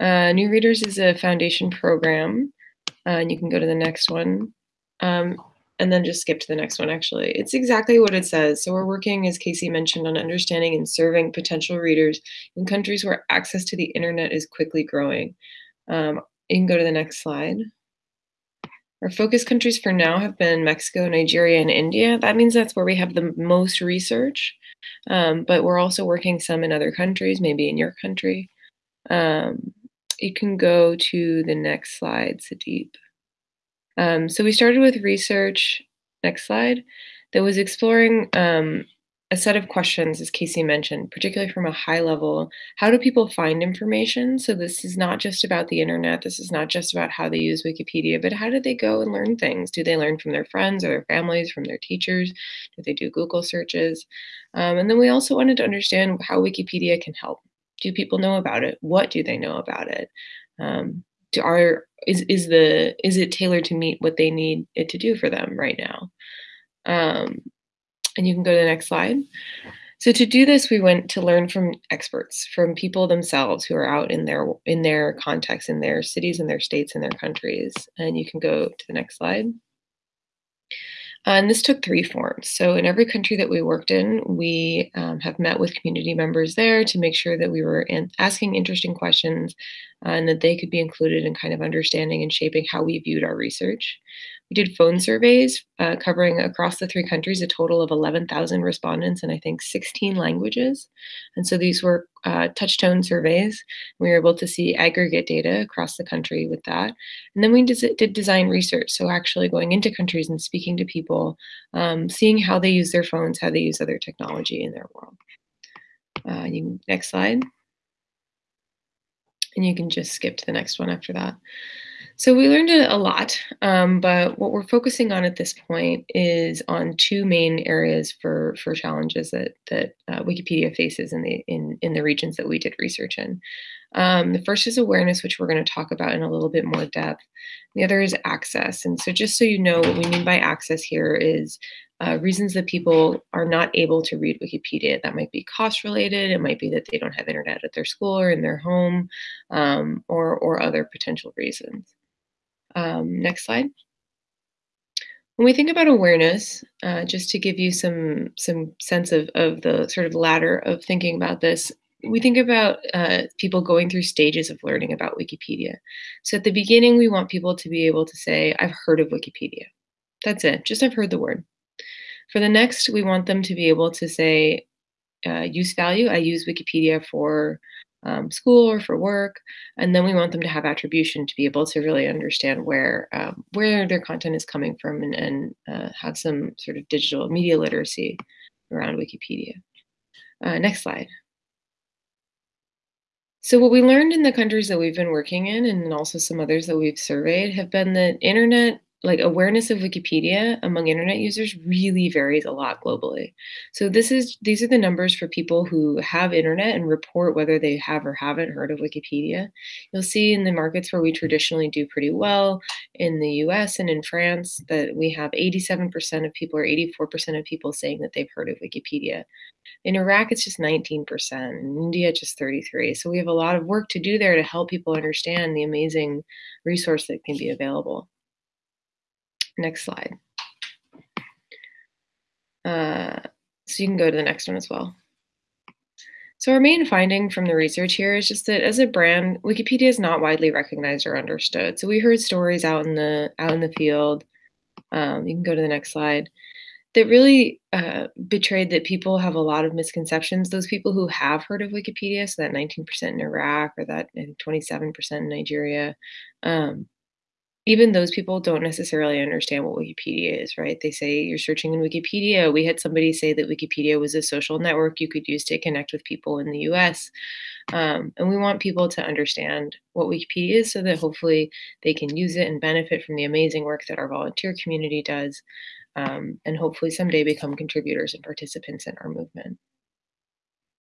Uh, New Readers is a foundation program, uh, and you can go to the next one. Um, and then just skip to the next one, actually. It's exactly what it says. So we're working, as Casey mentioned, on understanding and serving potential readers in countries where access to the internet is quickly growing. Um, you can go to the next slide. Our focus countries for now have been Mexico, Nigeria, and India. That means that's where we have the most research, um, but we're also working some in other countries, maybe in your country. Um, you can go to the next slide, Sadeep. Um, so we started with research, next slide, that was exploring um, a set of questions, as Casey mentioned, particularly from a high level. How do people find information? So this is not just about the internet. This is not just about how they use Wikipedia, but how do they go and learn things? Do they learn from their friends or their families, from their teachers? Do they do Google searches? Um, and then we also wanted to understand how Wikipedia can help. Do people know about it? What do they know about it? Um, do are is is the is it tailored to meet what they need it to do for them right now? Um, and you can go to the next slide. So to do this, we went to learn from experts, from people themselves who are out in their in their context, in their cities, in their states, in their countries. And you can go to the next slide. Uh, and this took three forms. So in every country that we worked in, we um, have met with community members there to make sure that we were in asking interesting questions uh, and that they could be included in kind of understanding and shaping how we viewed our research. We did phone surveys uh, covering across the three countries a total of 11,000 respondents in I think 16 languages. And so these were uh, touchtone surveys. We were able to see aggregate data across the country with that. And then we did design research. So actually going into countries and speaking to people, um, seeing how they use their phones, how they use other technology in their world. Uh, you, next slide. And you can just skip to the next one after that. So we learned a lot, um, but what we're focusing on at this point is on two main areas for for challenges that that uh, Wikipedia faces in the in in the regions that we did research in. Um, the first is awareness, which we're going to talk about in a little bit more depth. The other is access, and so just so you know, what we mean by access here is uh, reasons that people are not able to read Wikipedia. That might be cost related. It might be that they don't have internet at their school or in their home, um, or or other potential reasons. Um, next slide. When we think about awareness, uh, just to give you some some sense of, of the sort of ladder of thinking about this, we think about uh, people going through stages of learning about Wikipedia. So at the beginning, we want people to be able to say, I've heard of Wikipedia. That's it, just I've heard the word. For the next, we want them to be able to say, uh, use value. I use Wikipedia for um, school or for work, and then we want them to have attribution to be able to really understand where um, where their content is coming from and, and uh, have some sort of digital media literacy around Wikipedia. Uh, next slide. So what we learned in the countries that we've been working in, and also some others that we've surveyed, have been that internet like awareness of Wikipedia among internet users really varies a lot globally. So this is these are the numbers for people who have internet and report whether they have or haven't heard of Wikipedia. You'll see in the markets where we traditionally do pretty well, in the US and in France, that we have 87% of people or 84% of people saying that they've heard of Wikipedia. In Iraq, it's just 19%. In India, just 33. So we have a lot of work to do there to help people understand the amazing resource that can be available. Next slide. Uh, so you can go to the next one as well. So our main finding from the research here is just that as a brand, Wikipedia is not widely recognized or understood. So we heard stories out in the out in the field. Um, you can go to the next slide. That really uh, betrayed that people have a lot of misconceptions. Those people who have heard of Wikipedia, so that 19% in Iraq or that 27% in Nigeria, um, even those people don't necessarily understand what Wikipedia is, right? They say you're searching in Wikipedia. We had somebody say that Wikipedia was a social network you could use to connect with people in the US. Um, and we want people to understand what Wikipedia is so that hopefully they can use it and benefit from the amazing work that our volunteer community does. Um, and hopefully someday become contributors and participants in our movement.